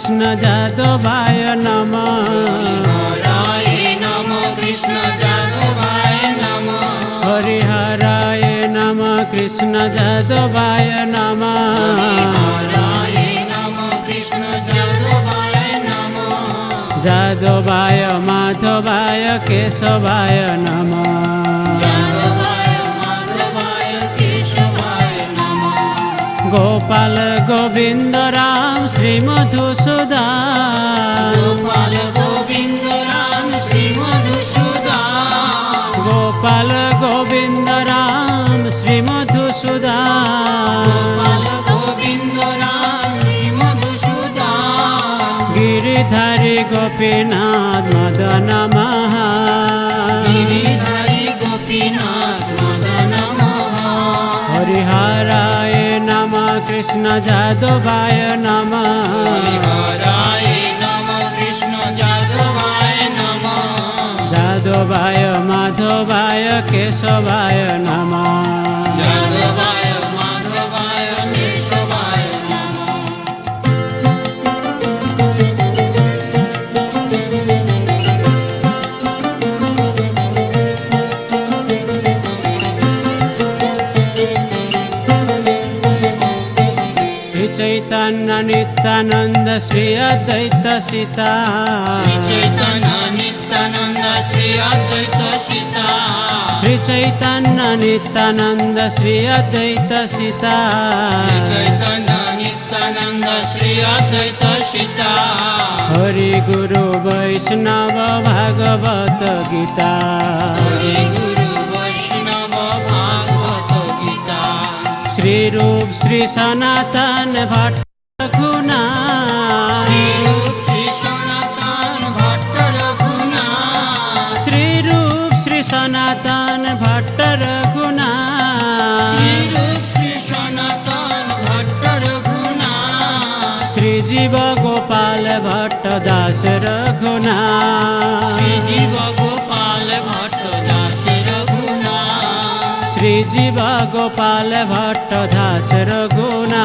कृष्ण जादवाय नम। कृष्ण जादवाय नम हरिहराय नम, कृष्ण भाय नम। भाय माधवाय, केशवाय नमः। গোপাল গোবিন্দ রাম শ্রী মধুসূদন। গোপাল গোবিন্দ রাম শ্রী মধুসূদন। গোপাল গোবিন্দ রাম শ্রী মধুসূদন। গোবিন্দ রাম শ্রী মধুসূদন। গিরিধারী গোপীনাথ মদন মহা নম কৃষ্ণ যাদবায় নম হরায় নম কৃষ্ণ যাদবায় নম যাদবায় মাধবায় কেশবায় चैतन्यनित्यानन्द श्री श्रीयदयत सीता चैतन नित्यनन्द श्रीया दसीता श्रीचैतन नित्यानन्द श्रीयद्ीता चैतन नित्यनन्द श्रीया दीता हरे गुरु वैष्णव भगवत गीता। हरे गुरु वैष्णव भगवत गीता। श्रीरू श्री सनातन भट्ट सनातन भट्ट रघुना श्री सनातन भट्ट रघुना श्री जीव गोपाल भट्ट दास रघुना जीव गोपाल भट्ट दास रघुना श्री जीव गोपाल भट्ट दास रघुना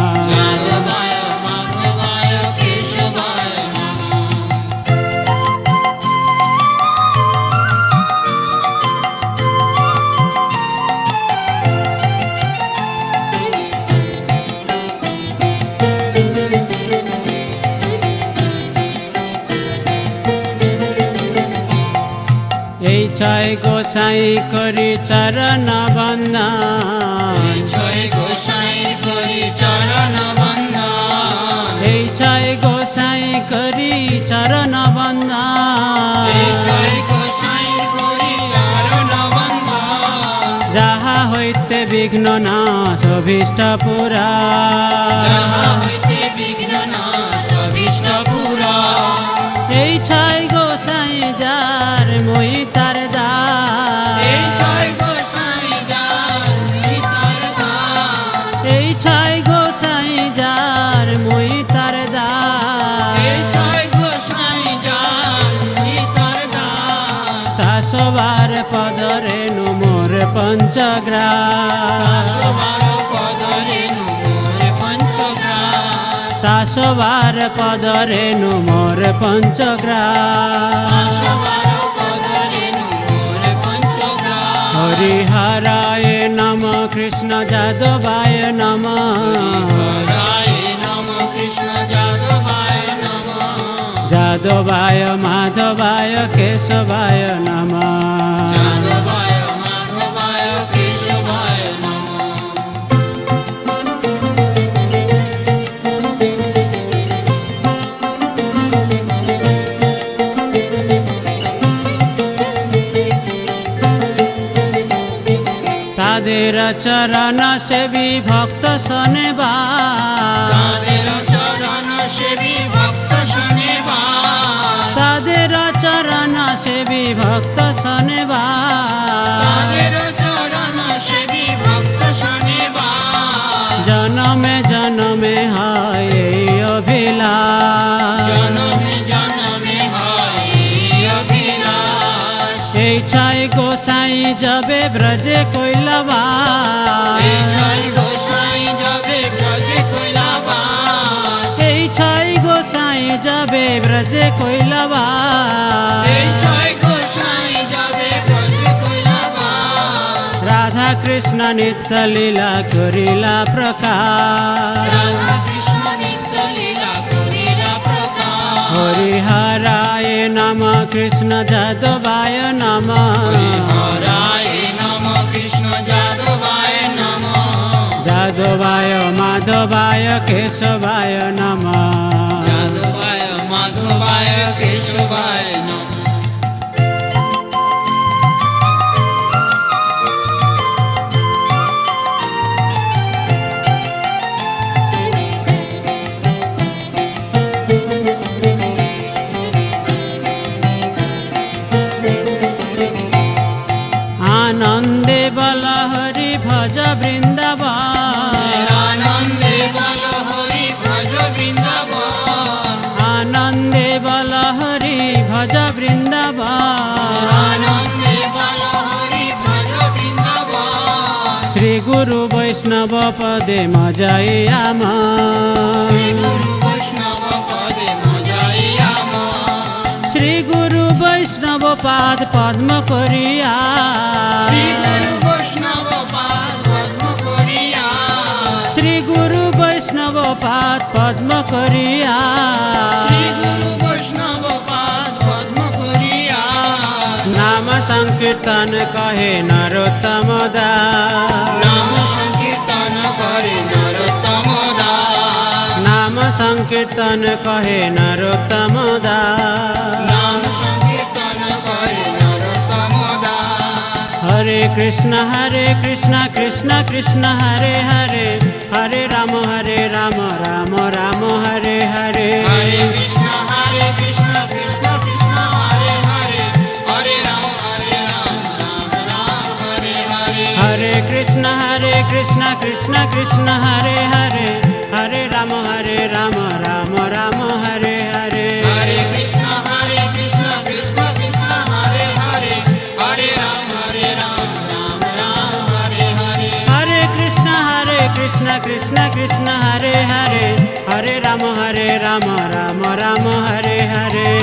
ছয় গোসাই করি চরণ বন্দন। জয় গোসাই করি চরণ বন্দন। এই ছয় গোসাই করি চরণ বন্দন। যাহা হইতে বিঘ্ন না সভিষ্ট পুরা। হইতে বিঘ্ন নাশ অভীষ্ট পুরা। এই ছয় গোসাই যার মই তার পঞ্চগ্রাস। দাসবার পদরে নুমোর পঞ্চগ্রাস। হরিহরায় নম কৃষ্ণ যাদবায় নম। যাদবায় মাধবায় কেশবায় নম। तेरा चरण से विभक्त शो যাবে ব্রজে কৈলাবা এই ছয় গোসাই যাবে ব্রজে কৈলাবাস। এই ছয় গোসাই যাবে ব্রজে কৈলাবা এই ছয় গোসাই যাবে ব্রজে কৈলাবাস। রাধা কৃষ্ণ নিত্য লীলা করিলা প্রকাশ। নম কৃষ্ণ যাদবায় নম হরায় নম কৃষ্ণ যাদবায় নম যাদবায় মাধবায় কেশবায় নম যাদবায় মাধবায় কেশবায় নম পদে মজায় আমার। শ্রী গুরু বৈষ্ণব পাদ পদ্ম করিয়া। শ্রী গুরু বৈষ্ণব পাদ পদ্ম করিয়া। নাম সংকীর্তন কহে নরোত্তম দা নাম संकीर्तन कहे नरोत्तम नाम संकीर्तन कहे नरोत्तम हरे कृष्ण हरे कृष्ण कृष्ण कृष्ण हरे हरे। हरे राम हरे राम राम राम हरे हरे। हरे कृष्ण हरे कृष्ण कृष्ण कृष्ण हरे हरे। हरे राम हरे राम राम राम हरे हरे। हरे कृष्ण हरे कृष्ण कृष्ण कृष्ण हरे हरे। हरे हरे राम राम राम हरे हरे। हरे कृष्ण हरे कृष्ण कृष्ण कृष्ण हरे हरे। हरे राम हरे राम राम राम हरे हरे। हरे कृष्ण हरे कृष्ण कृष्ण कृष्ण हरे हरे। हरे राम हरे राम राम राम हरे हरे।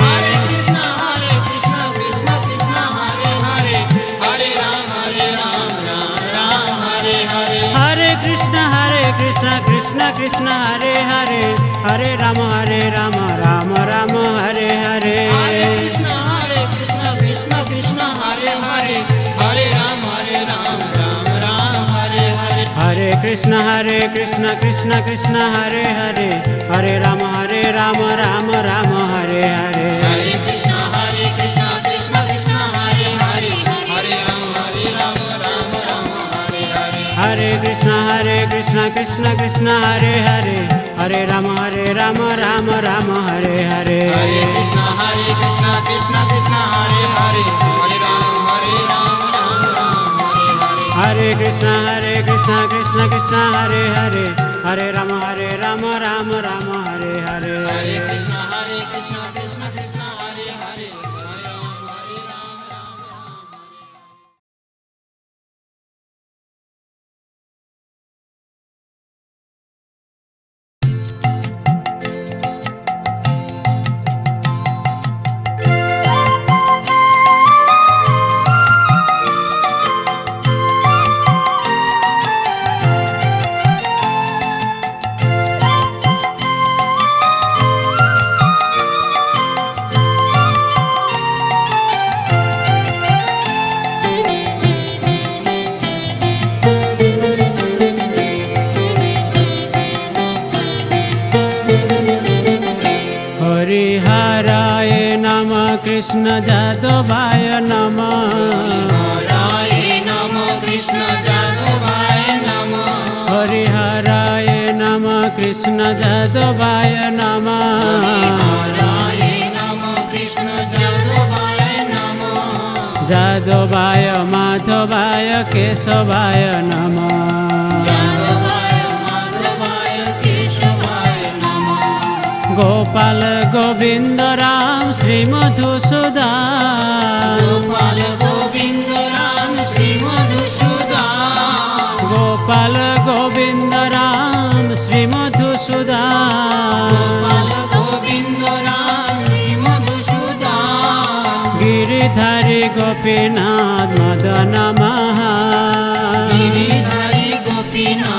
कृष्ण हरे कृष्ण कृष्ण कृष्ण हरे हरे। हरे राम हरे राम राम राम हरे हरे। हरे कृष्ण हरे कृष्ण कृष्ण कृष्ण हरे हरे। हरे राम हरे राम राम राम हरे हरे। हरे कृष्ण हरे कृष्ण कृष्ण कृष्ण हरे हरे। हरे राम हरे राम राम राम हरे हरे। कृष्ण हरे कृष्ण कृष्ण कृष्ण हरे हरे। हरे राम हरे हरे कृष्ण हरे कृष्ण कृष्ण कृष्ण हरे हरे। हरे राम हरे राम राम राम हरे हरे। हरे कृष्ण। कृष्ण जादवाय नम। हराय नम कृष्ण जादवाय नमः। नम हराय नमः कृष्ण जादवाय नमः। हराय कृष्ण जादवाय माधवाय केशवाय नमः। গোপাল গোবিন্দ রাম শ্রী মধুসূদা গোপাল গোবিন্দ রাম শ্রী মধুসূদা গোপাল গোবিন্দ রাম শ্রী মধুসূদা गिरिधरि गोपीनाथ मदन महा गिरिधरि गोपीनाथ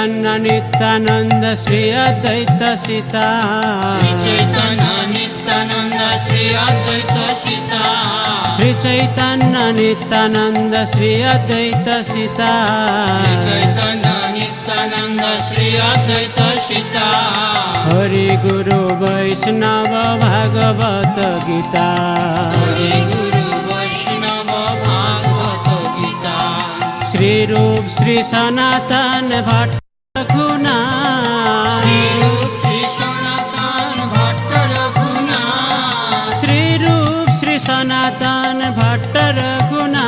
चैन नित्यानन्द श्रीयदयत सीता चैतन नित्यानन्द श्रीया दसीता श्रीचैतन नित्यानन्द श्रीय दैत सीता चैतन नित्यानन्द हरि गुरु वैष्णव भगवत गीता हरे गुरु वैष्णव भगवत गीता श्रीरू श्री सनातन भट्ट সনাতন ভট্ট রঘুনা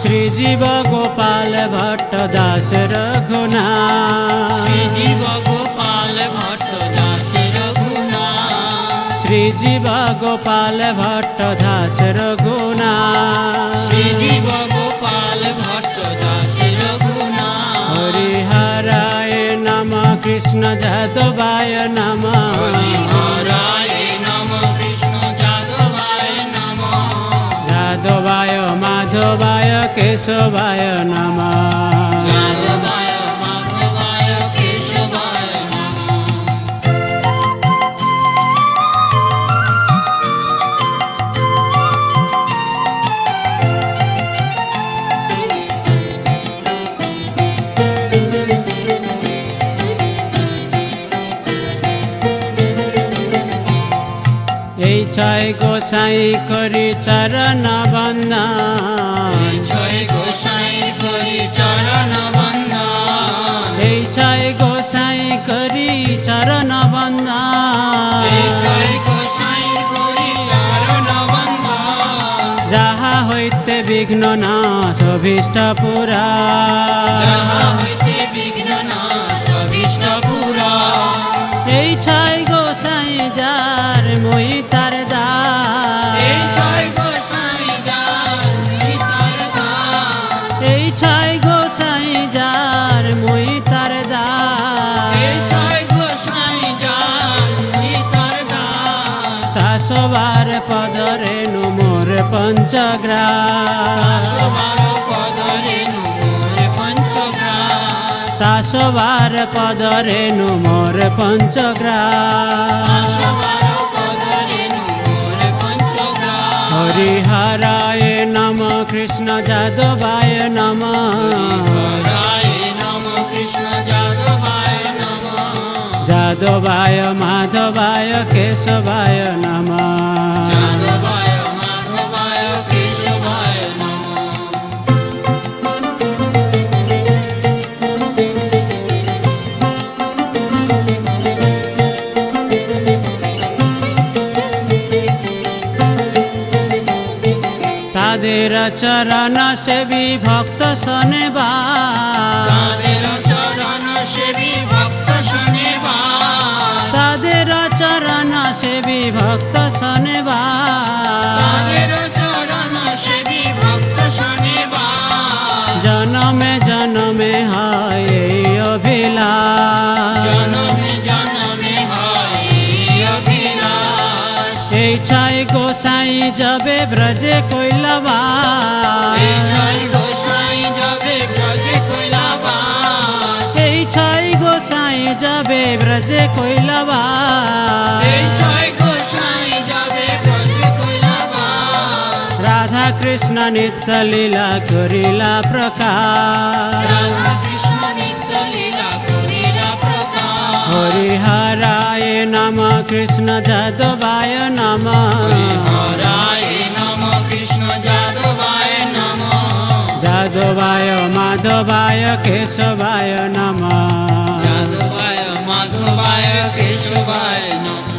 শ্রী জীব গোপাল ভট্ট দাস রঘুনা জীব গোপাল ভট্ট দাস রঘুনা শ্রী জীব গোপাল ভট্ট দাস রঘুনা কৃষ্ণ যাদবায় নম যাদবায় মাধবায় কেশবায় নমঃ জয় গোসাই করি চরণ বন্দা জয় গোসাই করি চরণ বন্দা এই জয় গোসাই করি চরণ বন্দা যাহা হইতে বিঘ্ন না সভিষ্ট পুরা। যাহা হইতে বিঘ্ন না সভিষ্ট পুরা। এই ছায় গোসাই যার মই তার দা এই জয় গোসাই যার নিতার দাস এই ছয় গোসাই যার মই তার দা এই জয় গোসাই যার নিতার দাস শাসবার পদরে নুমোর পঞ্চগ্রা দাসবার আসবার পদরে নোমর পঞ্চগ্রাম। হরিহরায় নম কৃষ্ণ যাদবায় নম। যাদবায় মাধবায় কেশবায় নমা। चरण सेवि भक् शा গোসাই যাবে ব্রজে কৈলাবা এই ছয় গোসাই যাবে ব্রজে কৈলাবা রাধা কৃষ্ণ নিত্য লীলা করিলা প্রকাশ। হরিহা नम कृष्ण जादवाय नम। नम कृष्ण जादवाय नम। जादवाय माधवाय केशवाय नम। जादवाय माधवाय केशवाय नम।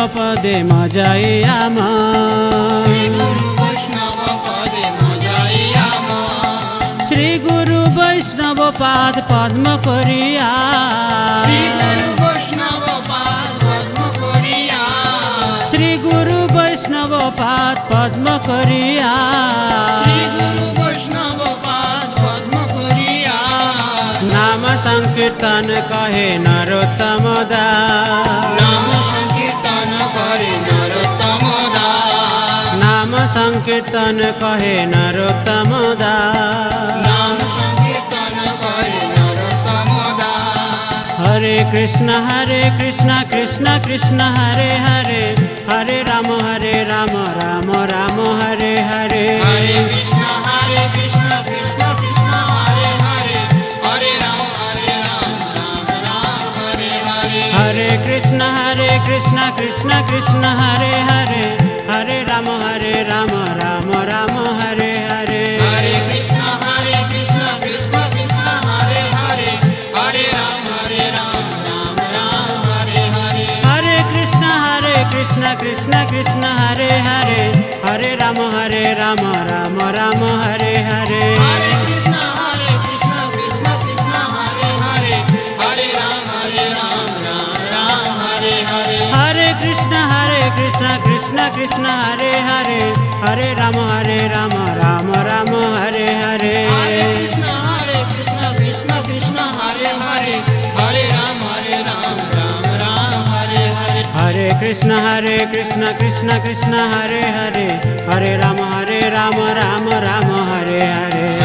পদে মজাই আম গুরু বৈষ্ণব পদে মজাইয়া মন শ্রী গুরু বৈষ্ণব পাদ পদ্ম করিয়া শ্রী গুরু বৈষ্ণব পাদ পদ্ম করিয়া শ্রী গুরু বৈষ্ণব পাদ পদ্ম করিয়া শ্রী গুরু বৈষ্ণব পাদ পদ্ম করিয়া নাম সংকীর্তন কহে নরোত্তম দাস সংকীর্তন কহে নরোত্তম দাস নাম সংকীর্তন করে নরোত্তম দাস হরে কৃষ্ণ হরে কৃষ্ণ কৃষ্ণ কৃষ্ণ হরে হরে হরে রাম হরে রাম রাম রাম হরে হরে হরে কৃষ্ণ হরে কৃষ্ণ কৃষ্ণ কৃষ্ণ হরে হরে হরে রাম হরে রাম রাম রাম হরে হরে হরে কৃষ্ণ হরে কৃষ্ণ কৃষ্ণ কৃষ্ণ হরে হরে হরে রাম হরে রাম राम राम हरे हरे। हरे कृष्ण हरे कृष्ण कृष्ण कृष्ण हरे हरे। हरे राम हरे राम राम राम हरे हरे। हरे कृष्ण हरे कृष्ण कृष्ण कृष्ण हरे हरे। हरे राम हरे राम राम राम हरे हरे। हरे कृष्ण हरे कृष्ण कृष्ण कृष्ण हरे हरे। हरे राम हरे राम राम राम हरे हरे। हरे कृष्ण हरे कृष्ण कृष्ण कृष्ण राम हरे राम राम राम हरे हरे। हरे कृष्ण हरे कृष्ण कृष्ण कृष्ण हरे हरे। हरे राम हरे राम राम राम हरे हरे। हरे कृष्ण हरे कृष्ण कृष्ण कृष्ण हरे हरे। हरे राम हरे राम राम राम हरे हरे।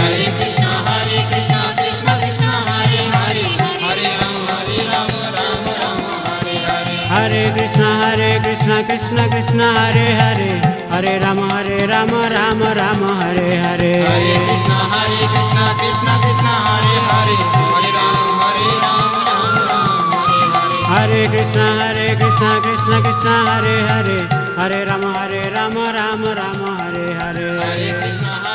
हरे कृष्णा हरे कृष्णा कृष्ण कृष्ण हरे हरे। हरे राम हरे राम राम राम हरे हरे। हरे कृष्णा हरे कृष्णा कृष्ण कृष्ण हरे हरे। हरे राम हरे राम राम राम हरे हरे। हरे कृष्णा हरे कृष्णा कृष्ण कृष्ण हरे हरे। हरे राम हरे राम राम राम हरे हरे। हरे कृष्णा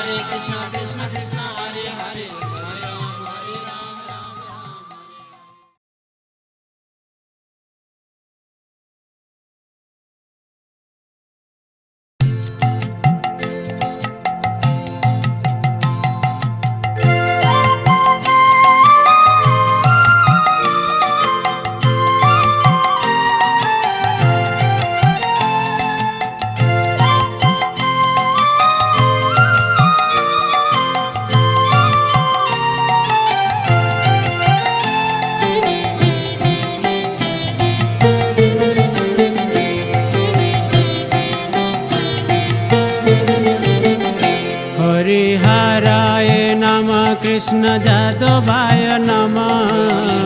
কৃষ্ণ যাদবায় নম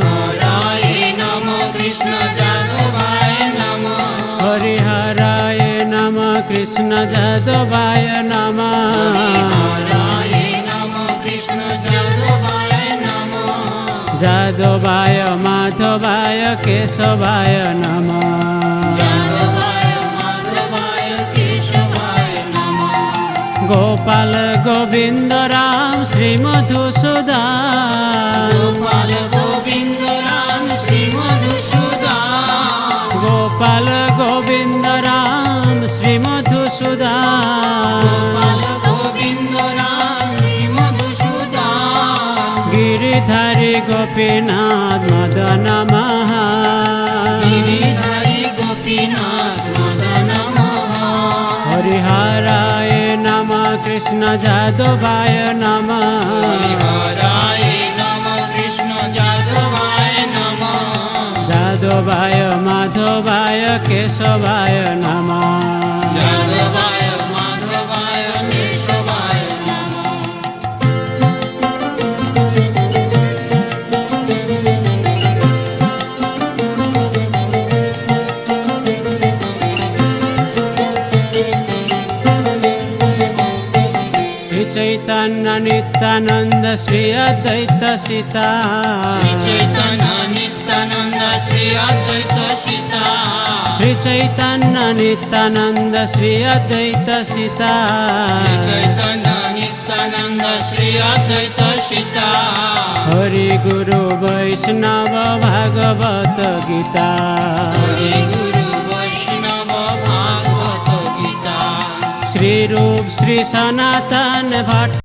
হরায় নম কৃষ্ণ যাদবায় নম হরিহরায় নম কৃষ্ণ যাদবায় নম হরায় নম কৃষ্ণ যাদবায় নম যাদবায় মাধবায় কেশবায় নম গোপাল গোবিন্দ রাম শ্রী মধুসূদন। গোপাল গোবিন্দ রাম শ্রী মধুসূদা গোপাল গোবিন্দ রাম শ্রী মধুসূদা गिरिधारी गोपीनाथ मदन महा गिरिधारी गोपीनाथ कृष्ण जादवाय नमः। हरिहराय नमः कृष्ण जादवाय नमः जादवाय माधवाय केशवाय नमः। नित्यानन्द श्रीयदसीता चैतन नित्यनन्द श्रीया दसीता श्रीचैतन नित्यानन्द श्री अद्वैतसिता सीता चैतन नित्यनन्द श्रीयाद्ीता हरि गुरु वैष्णव भगवत गीता। हरि गुरु वैष्णव श्री सनातन भट्ट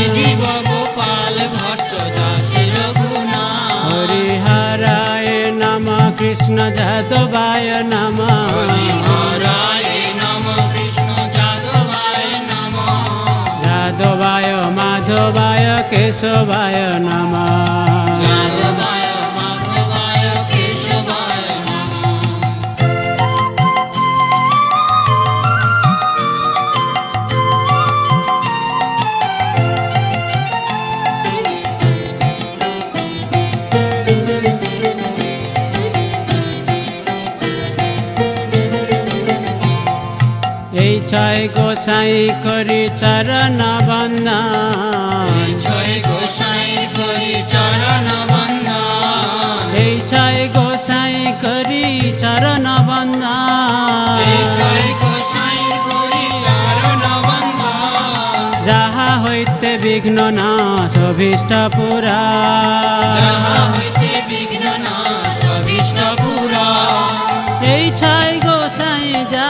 জীব গোপাল ভট্ট দাস রঘুনা হরিহরায় নম কৃষ্ণ যাদবায় নম হরি হরায় নম কৃষ্ণ যাদবায় নম যাদবায় মাধবায় কেশবায় নম এই ছয় গোসাই করি চরণ বন্ধা ছয় গোসাই করি চরণ বন্দা এই ছয় গোসাই করি চরণ বন্দা যাহা হইতে বিঘ্ন না সভিষ্ট পুরা। এই ছয় গোসাই যা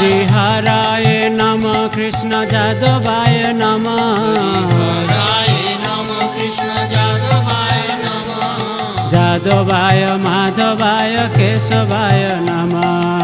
हरिहराय नम कृष्ण जादवाय नम। हराय नम कृष्ण जादवाय नम। जादवाय माधवाय केशवाय नमः।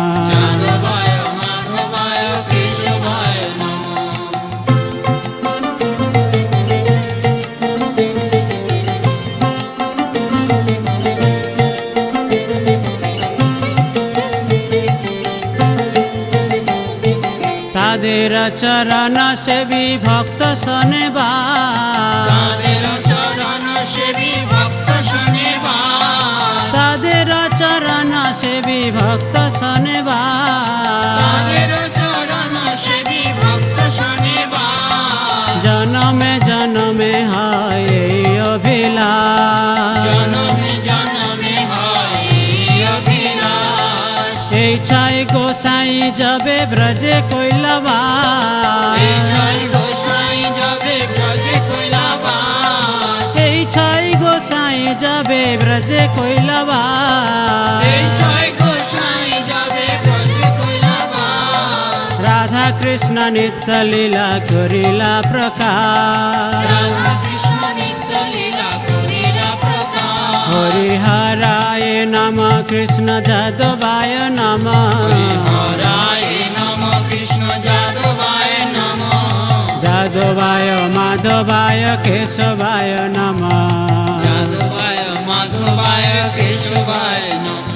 चरण आचरणसेवि भक्त शा যাবে ব্রজে কৈলাবা এই জয় গোসাই যাবে ব্রজে কৈলাবাস। এই ছয় গোসাই যাবে ব্রজে কৈলাবা এই জয় গোসাই যাবে ব্রজে রাধা কৃষ্ণ নিত্য লীলা করিলা প্রকাশ। রাধা नम कृष्ण जादवाय नम। हराय कृष्ण जादवाय नम। जादवाय माधवाय केशवाय नम। जादवाय माधवाय केशवाय नम।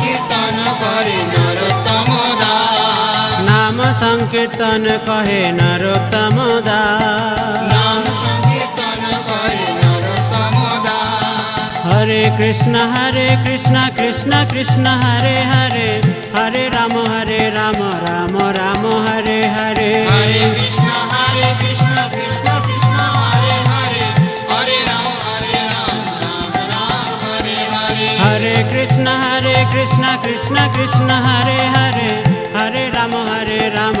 संकीर्तन कहे नरोत्तम नाम संकीर्तन कहे नरोत्तम हरे कृष्ण हरे कृष्ण कृष्ण कृष्ण हरे हरे। हरे राम हरे राम राम राम हरे हरे। हरे कृष्ण हरे कृष्ण कृष्ण कृष्ण हरे हरे। हरे राम हरे राम राम राम हरे हरे। हरे कृष्ण हरे कृष्ण कृष्ण कृष्ण हरे हरे। हरे राम हरे राम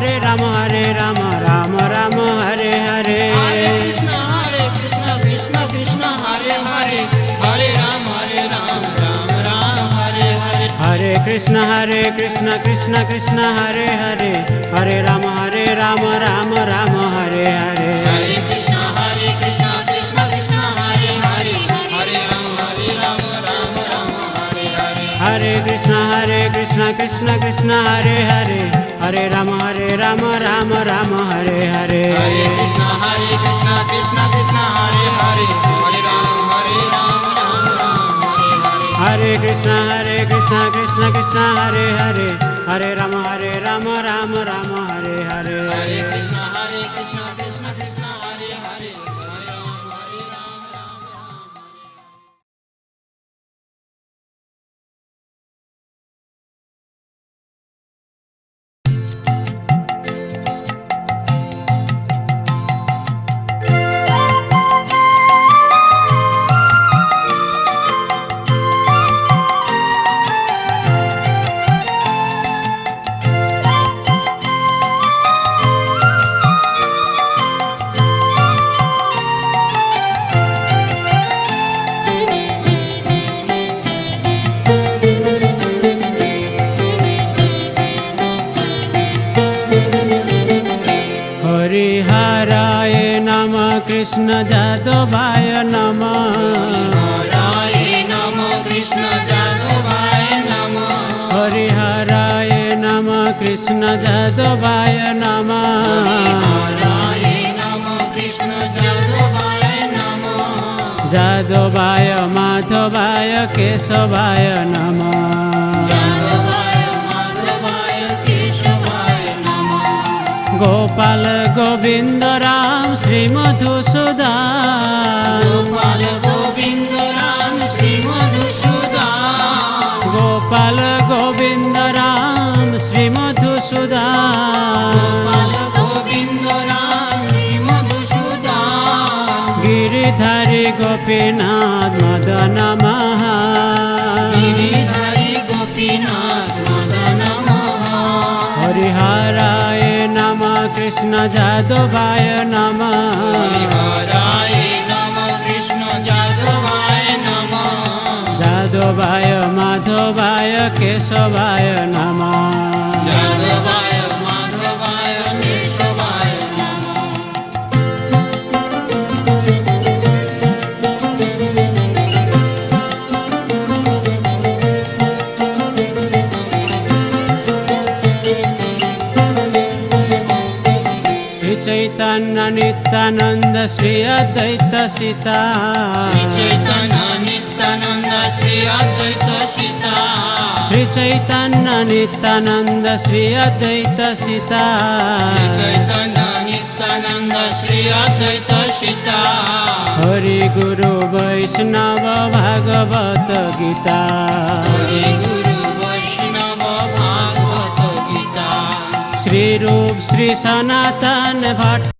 हरे राम हरे राम राम राम हरे हरे। हरे कृष्ण हरे कृष्ण कृष्ण कृष्ण हरे हरे। हरे राम हरे राम राम राम हरे हरे। हरे कृष्ण हरे कृष्ण कृष्ण कृष्ण हरे हरे। हरे राम हरे राम राम राम हरे हरे। हरे कृष्ण हरे कृष्ण कृष्ण कृष्ण हरे हरे। हरे राम हरे राम राम राम हरे हरे। हरे कृष्ण हरे कृष्ण कृष्ण कृष्ण हरे हरे। हरे राम हरे राम राम राम हरे हरे। हरे कृष्ण हरे कृष्ण कृष्ण कृष्ण हरे हरे। हरे राम हरे राम राम राम हरे हरे। हरे कृष्ण कृष्ण जादवाय नम। नम कृष्ण जादवाय नम। हरिहराय नम कृष्ण जादवाय नम। जादवाय माधवाय केशवाय नमः। গোপাল গোবিন্দ রাম শ্রী মধুসূদন। গোপাল গোবিন্দ রাম শ্রী মধুসূদন। গোপাল গোবিন্দ রাম শ্রী মধুসূদন। গোপাল গোবিন্দ রাম শ্রী कृष्ण जादवाय नमः। हरिहराय नमः कृष्ण जादवाय नमः। जादवाय माधवाय केशवाय नमः। चैन नित्यानन्द अद्वैत सीता चैतन नित्यनन्द श्रीया दसीता श्रीचैतन नित्यानन्द श्री चैतन नित्यनन्द श्रीया दीता हरि गुरु वैष्णव भगवत गीता हरे गुरु वैष्णव भगवत गीता श्रीरू श्री सनातन भट्ट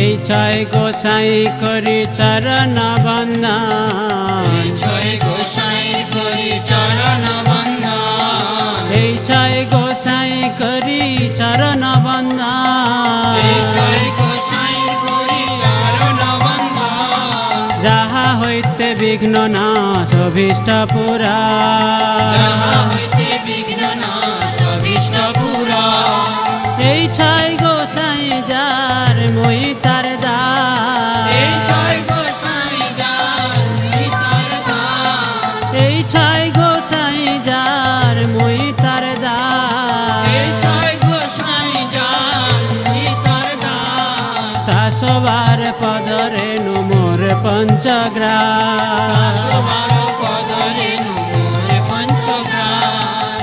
এই ছয় গোসাই করি চরণ বন্দন জয় গোসাই করি চরণ বন্দন এই ছয় গোসাই করি চরণ বন্দন যাহা হইতে বিঘ্ন না সভিষ্ট পুরা। হইতে বিঘ্ন নাশ অভীষ্ট পুরা। এই ছয় গোসাই যার মই তার এই দা জয় গোসাই যার নিতার দাস এই ছয় গোসাই যার মই তার দা এই জয় গোসাই যার নিতার দাস শাসবার পদরে নুমোর পদরে পঞ্চগ্রাস।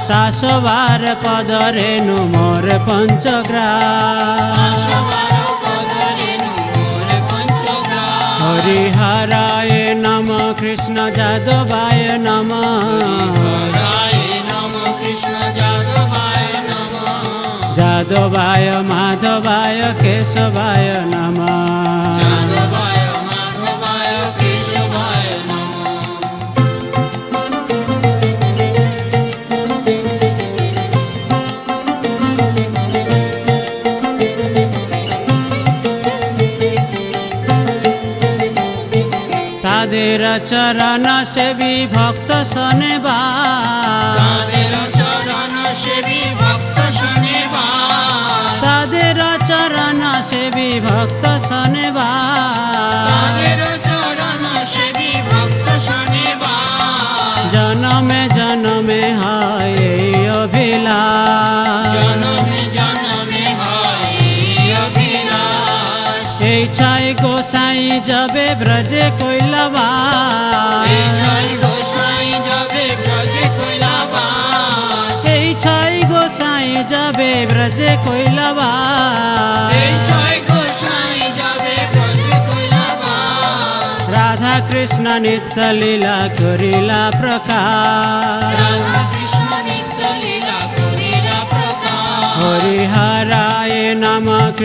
শাসবার পদরে নুমোর পঞ্চগ্রা हरिहराय नम कृष्ण जादवाय नम। जादवाय माधवाय केशवाय नमः। तेरा चरण से विभक्त सने बा। যাবে ব্রজে কৈলাবা এই জয় গোসাই যাবে ব্রজে কৈলাবাস। এই ছয় গোসাই যাবে ব্রজে কৈলাবা রাধা কৃষ্ণ নিত্য লীলা করিলা প্রকাশ।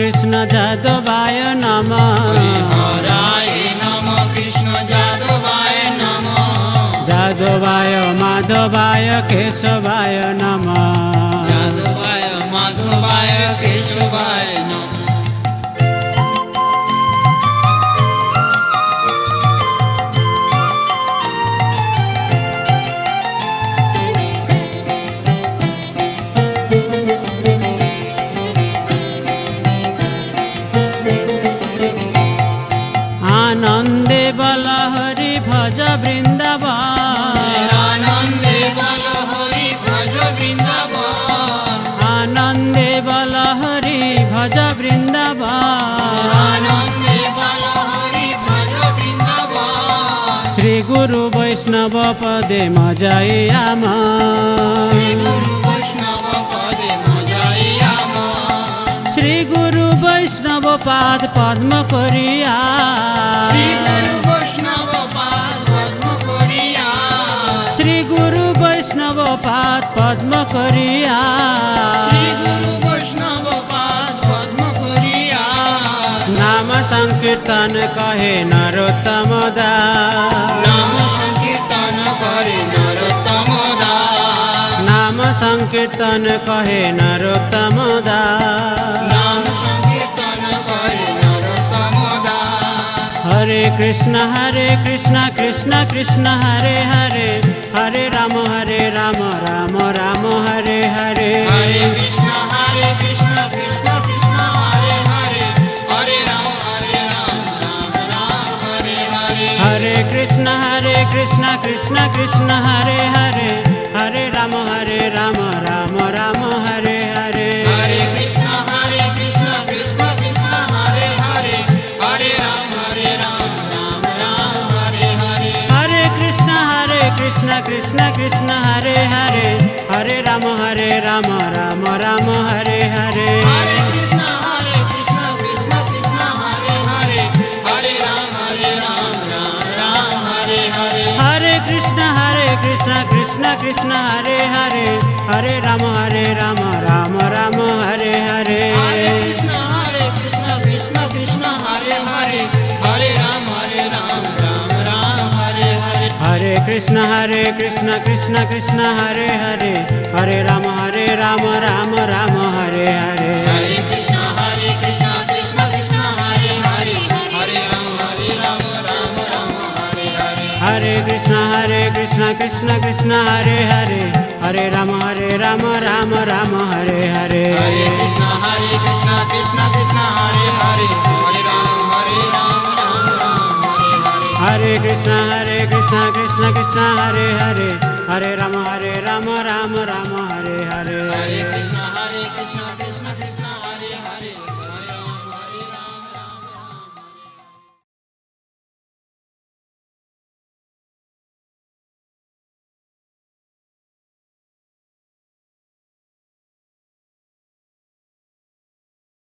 कृष्ण जादवाय नम। हराय कृष्ण जादवाय नम। जादवाय माधवाय केशवाय नम। जादवाय माधवाय केशवाय नम। পদে মজাই শ্রী আমার গুরু বৈষ্ণব পদে মজাই শ্রী গুরু বৈষ্ণব পাদ পদ্ম করিয়া শ্রী গুরু বৈষ্ণব পাদ পদ্ম করিয়া শ্রী গুরু বৈষ্ণব পাদ পদ্ম করিয়া শ্রী গুরু বৈষ্ণব পাদ পদ্ম করিয়া নাম সংকীর্তন কহে নরোত্তম দাস নাম সংকীর্তন संकीर्तन कहे नरोत्तम हरे कृष्ण हरे कृष्ण कृष्ण कृष्ण हरे हरे। हरे राम हरे राम राम राम हरे हरे। हरे कृष्ण हरे कृष्ण कृष्ण कृष्ण हरे हरे। हरे राम हरे राम राम राम हरे हरे। हरे कृष्ण हरे कृष्ण कृष्ण कृष्ण हरे हरे। हरे राम हरे राम राम राम हरे हरे। हरे कृष्ण हरे कृष्ण कृष्ण कृष्ण हरे हरे। हरे राम हरे राम राम राम हरे हरे। हरे कृष्ण हरे कृष्ण कृष्ण कृष्ण हरे हरे। हरे राम हरे राम राम राम हरे हरे। हरे कृष्ण हरे कृष्ण कृष्ण कृष्ण हरे हरे। हरे राम हरे राम राम राम हरे हरे। हरे कृष्ण हरे कृष्ण कृष्ण कृष्ण हरे हरे। हरे राम हरे राम राम राम हरे हरे। हरे कृष्ण हरे कृष्ण कृष्ण कृष्ण हरे हरे। हरे राम हरे राम राम राम हरे हरे। हरे कृष्ण हरे कृष्ण कृष्ण कृष्ण हरे हरे। हरे राम हरे राम राम राम हरे हरे। हरे कृष्ण हरे कृष्ण कृष्ण कृष्ण हरे हरे। हरे राम हरे राम राम राम हरे हरे। हरे कृष्ण हरे कृष्ण कृष्ण कृष्ण हरे हरे। हरे राम हरे राम राम राम हरे हरे। हरे कृष्ण हरे कृष्ण कृष्ण कृष्ण हरे हरे। हरे राम हरे राम राम राम हरे हरे। हरे कृष्ण